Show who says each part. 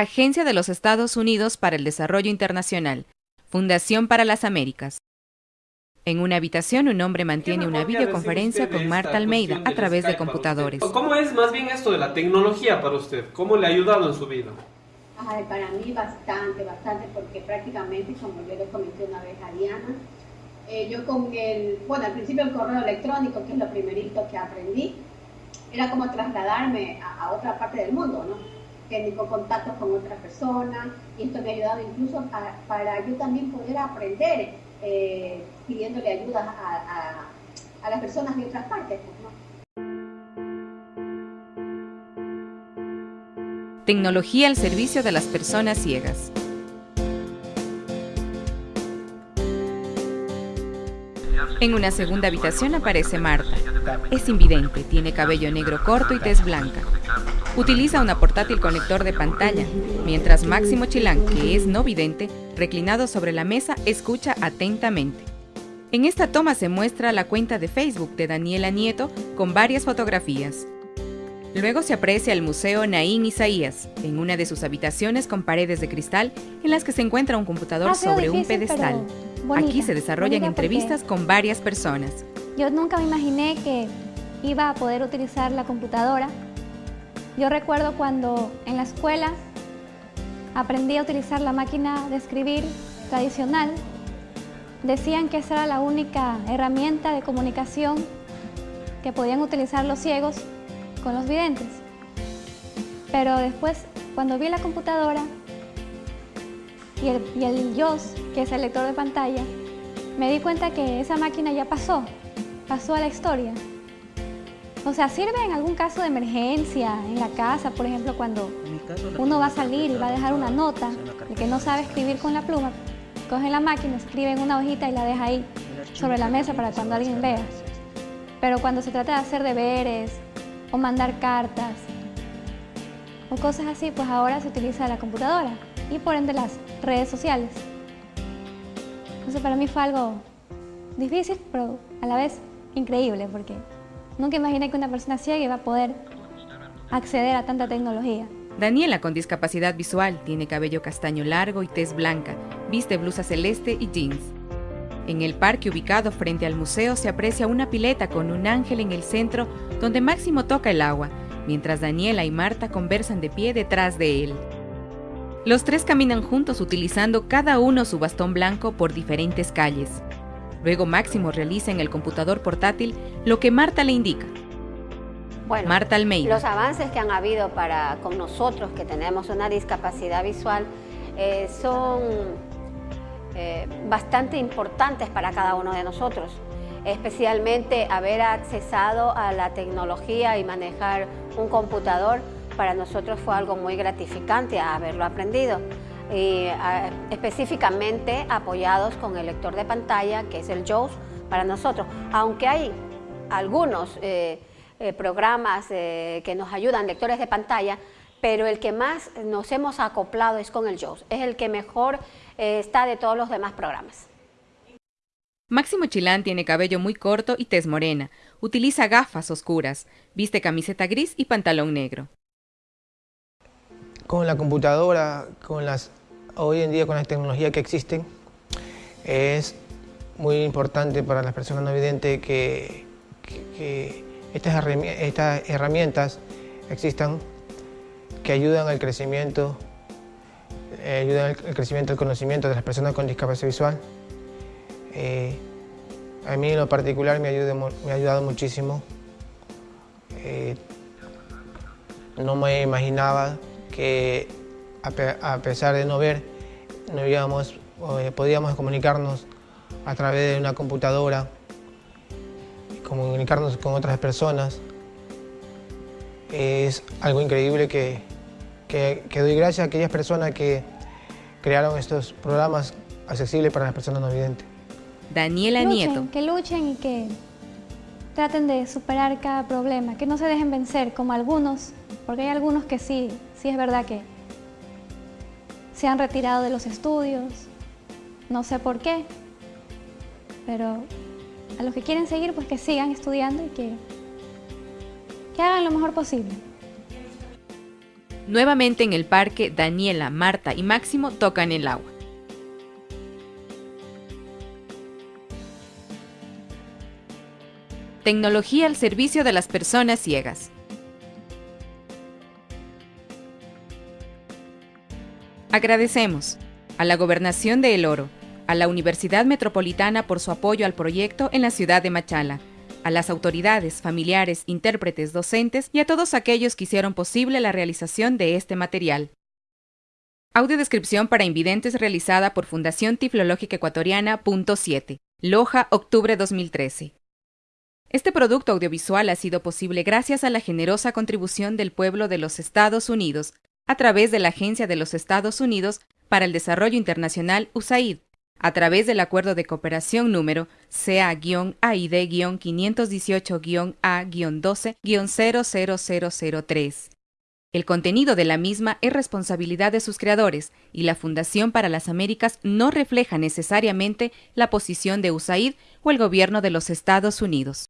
Speaker 1: Agencia de los Estados Unidos para el Desarrollo Internacional, Fundación para las Américas. En una habitación, un hombre mantiene una videoconferencia con Marta Almeida a través de computadores.
Speaker 2: ¿Cómo es más bien esto de la tecnología para usted? ¿Cómo le ha ayudado en su vida?
Speaker 3: Ay, para mí bastante, bastante, porque prácticamente, como yo le comenté una vez a Diana, eh, yo con el, bueno, al principio el correo electrónico, que es lo primerito que aprendí, era como trasladarme a, otra parte del mundo, ¿no? Tengo contactos con otras personas y esto me ha ayudado incluso para yo también poder aprender eh, pidiéndole ayuda a, las personas de otras partes. Pues, ¿no?
Speaker 1: Tecnología al servicio de las personas ciegas. En una segunda habitación aparece Marta. Es invidente, tiene cabello negro corto y tez blanca. Utiliza una portátil conector de pantalla, mientras Máximo Chilán, que es no vidente, reclinado sobre la mesa, escucha atentamente. En esta toma se muestra la cuenta de Facebook de Daniela Nieto con varias fotografías. Luego se aprecia el Museo Naín Isaías, en una de sus habitaciones con paredes de cristal en las que se encuentra un computador sobre un pedestal. Aquí se desarrollan entrevistas con varias personas.
Speaker 4: Yo nunca me imaginé que iba a poder utilizar la computadora. Yo recuerdo cuando en la escuela aprendí a utilizar la máquina de escribir tradicional. Decían que esa era la única herramienta de comunicación que podían utilizar los ciegos con los videntes. Pero después, cuando vi la computadora y el, y que es el lector de pantalla, me di cuenta que esa máquina ya pasó, pasó a la historia. O sea, sirve en algún caso de emergencia, en la casa, por ejemplo, cuando uno va a salir y va a dejar una nota, el que no sabe escribir con la pluma, coge la máquina, escribe en una hojita y la deja ahí sobre la mesa para cuando alguien vea. Pero cuando se trata de hacer deberes o mandar cartas o cosas así, pues ahora se utiliza la computadora y por ende las redes sociales. Entonces para mí fue algo difícil, pero a la vez increíble porque Nunca imaginé que una persona ciega iba a poder acceder a tanta tecnología.
Speaker 1: Daniela, con discapacidad visual, tiene cabello castaño largo y tez blanca, viste blusa celeste y jeans. En el parque ubicado frente al museo se aprecia una pileta con un ángel en el centro donde Máximo toca el agua, mientras Daniela y Marta conversan de pie detrás de él. Los tres caminan juntos utilizando cada uno su bastón blanco por diferentes calles. Luego Máximo realiza en el computador portátil lo que Marta le indica.
Speaker 5: Bueno,
Speaker 1: Marta Almeida.
Speaker 5: Los avances que han habido para, con nosotros que tenemos una discapacidad visual eh, son eh, bastante importantes para cada uno de nosotros, especialmente haber accesado a la tecnología y manejar un computador para nosotros fue algo muy gratificante haberlo aprendido y específicamente apoyados con el lector de pantalla, que es el JAWS, para nosotros. Aunque hay algunos eh, eh, programas eh, que nos ayudan, lectores de pantalla, pero el que más nos hemos acoplado es con el JAWS, es el que mejor está de todos los demás programas.
Speaker 1: Máximo Chilán tiene cabello muy corto y tez morena, utiliza gafas oscuras, viste camiseta gris y pantalón negro.
Speaker 6: Con la computadora, con las hoy en día con la tecnología que existen, es muy importante para las personas no videntes que, estas, herramientas existan que ayudan al crecimiento, eh, ayudan al crecimiento del conocimiento de las personas con discapacidad visual. Eh, a mí en lo particular me, me ha ayudado muchísimo. Eh, no me imaginaba que a, pesar de no ver, no íbamos, eh, podíamos comunicarnos a través de una computadora, comunicarnos con otras personas. Es algo increíble que, que, doy gracias a aquellas personas que crearon estos programas accesibles para las personas no videntes.
Speaker 1: Daniela Nieto.
Speaker 4: Que luchen y que traten de superar cada problema, que no se dejen vencer como algunos, porque hay algunos que sí, sí es verdad que se han retirado de los estudios, no sé por qué, pero a los que quieren seguir, pues que sigan estudiando y que, hagan lo mejor posible.
Speaker 1: Nuevamente en el parque, Daniela, Marta y Máximo tocan el agua. Tecnología al servicio de las personas ciegas. Agradecemos a la Gobernación de El Oro, a la Universidad Metropolitana por su apoyo al proyecto en la ciudad de Machala, a las autoridades, familiares, intérpretes, docentes y a todos aquellos que hicieron posible la realización de este material. Audiodescripción para invidentes realizada por Fundación Tiflológica Ecuatoriana, punto 7, Loja, octubre 2013. Este producto audiovisual ha sido posible gracias a la generosa contribución del pueblo de los Estados Unidos a través de la Agencia de los Estados Unidos para el Desarrollo Internacional USAID, a través del Acuerdo de Cooperación número CA-AID-518-A-12-00003. El contenido de la misma es responsabilidad de sus creadores y la Fundación para las Américas no refleja necesariamente la posición de USAID o el gobierno de los Estados Unidos.